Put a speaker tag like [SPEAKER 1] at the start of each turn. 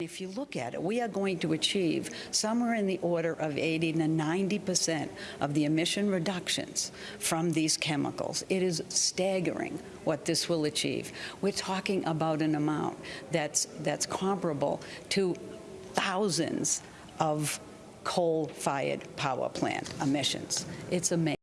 [SPEAKER 1] If you look at it, we are going to achieve somewhere in the order of 80 to 90 percent of the emission reductions from these chemicals. It is staggering what this will achieve. We're talking about an amount that's, that's comparable to thousands of coal-fired power plant emissions. It's amazing.